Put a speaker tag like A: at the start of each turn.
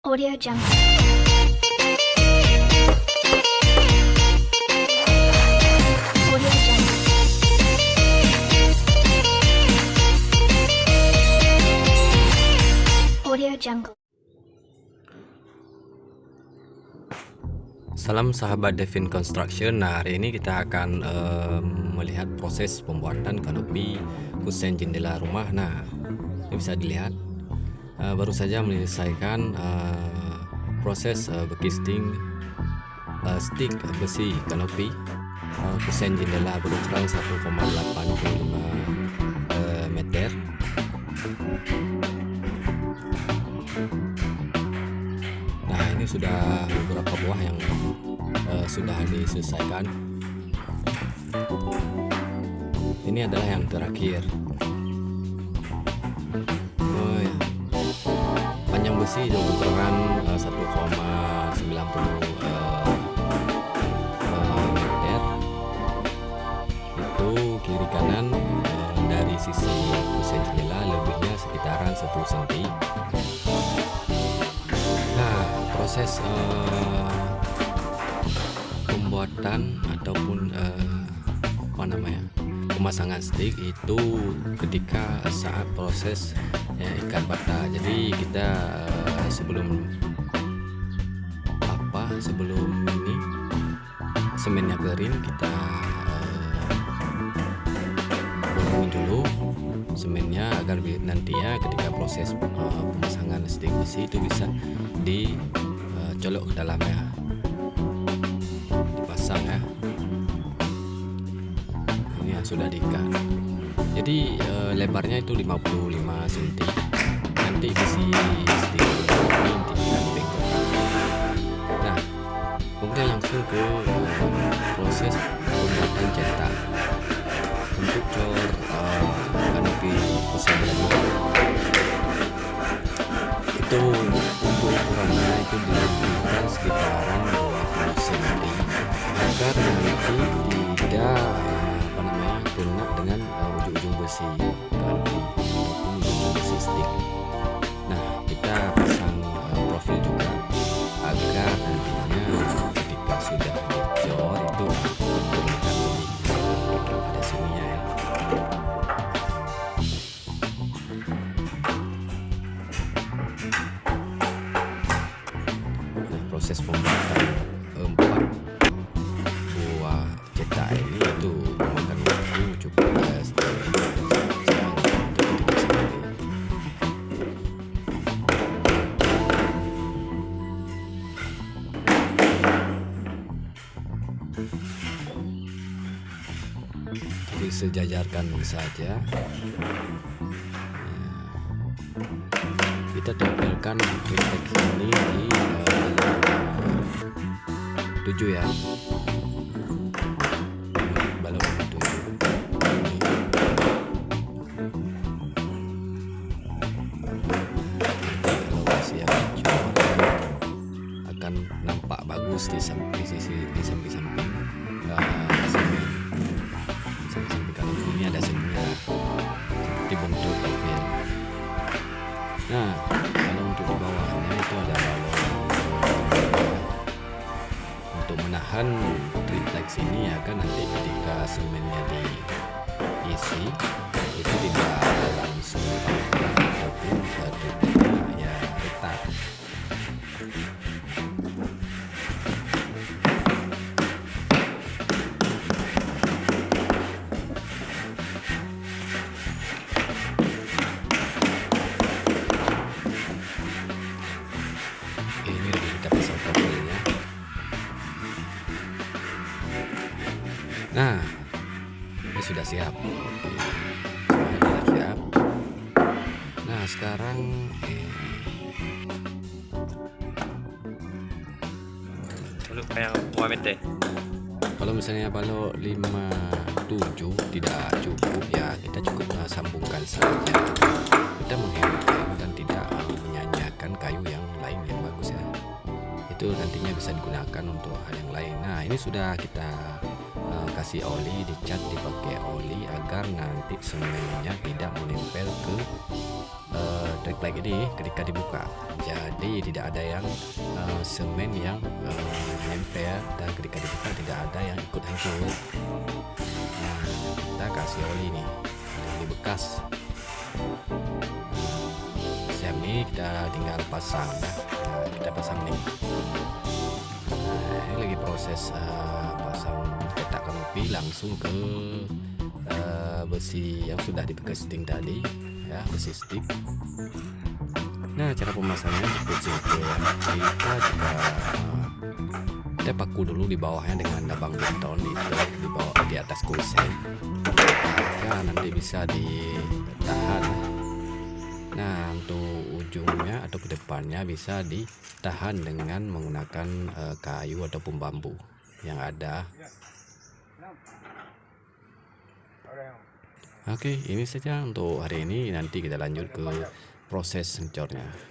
A: Audio Jungle.
B: Salam sahabat Devin Construction. Nah, hari ini kita akan em, melihat proses pembuatan kanopi kusen jendela rumah. Nah, ini bisa dilihat eh, baru saja menyelesaikan eh, proses eh, bekisting eh, stick besi kanopi eh, kusen jendela berukuran 1,85 eh, meter. Nah, ini sudah beberapa buah yang eh, sudah diselesaikan. Ini adalah yang terakhir. Itu ukuran eh, 1,90 eh, eh, meter. Itu kiri kanan eh, dari sisi kusen jendela lebihnya sekitaran 1 cm. Nah, proses eh, pembuatan ataupun eh, apa namanya pemasangan stick itu ketika saat proses ya, ikat bata. Jadi kita eh, sebelum apa sebelum ini semennya kering kita bolongi dulu semennya agar nantinya ketika proses eh, pemasangan stick besi itu bisa dicolok ke dalamnya dipasang ya yang sudah diikat jadi eh, lebarnya itu 55 cm nanti besi stick ini nah kemudian langsung ke proses pembuatan cetak. Untuk cor eh, kanopi tadi itu untuk ukurannya itu dilakukan sekitaran 20 cm agar nanti tidak kena dengan eh, ujung-ujung besi. Kanopi Jadi sejajarkan saja. kita tempelkan refleks ini di uh, 7 ya. Balon nomor 7 kalau masih hijau akan nampak bagus di samping sisi di samping-samping. Uh, Nah, kalau untuk di bawahnya itu ada balon. Untuk menahan triplex ini ya kan nanti ketika semennya diisi itu tidak langsung Nah, ini sudah siap. Semuanya sudah siap. Nah, sekarang eh,
C: Dulu kayak Muhammad deh.
B: kalau misalnya balok 57 tidak cukup ya kita cukup uh, sambungkan saja. Kita menghemat kayu dan tidak uh, menyanyiakan kayu yang lain yang bagus ya. Itu nantinya bisa digunakan untuk hal yang lain. Nah, ini sudah kita uh, kasih oli, dicat dipakai oli agar nanti semennya tidak menempel ke uh, triplek ini ketika dibuka. Jadi tidak ada yang uh, semen yang uh, dan ketika dibuka tidak ada yang ikut hancur. Nah kita kasih oli nih oli bekas siap nih kita tinggal pasang. Nah, kita pasang nih. Nah, ini lagi proses uh, pasang petak kanopi langsung ke uh, besi yang sudah dipekesting tadi ya besi stick nah cara pemasangannya cukup simpel. Ya kita juga kita paku dulu di bawahnya dengan dabang beton itu di bawah di atas kusen. Agar nanti bisa ditahan. Nah untuk ujungnya atau ke depannya bisa ditahan dengan menggunakan uh, kayu ataupun bambu yang ada Oke, ini saja untuk hari ini. Nanti kita lanjut ke proses sencornya.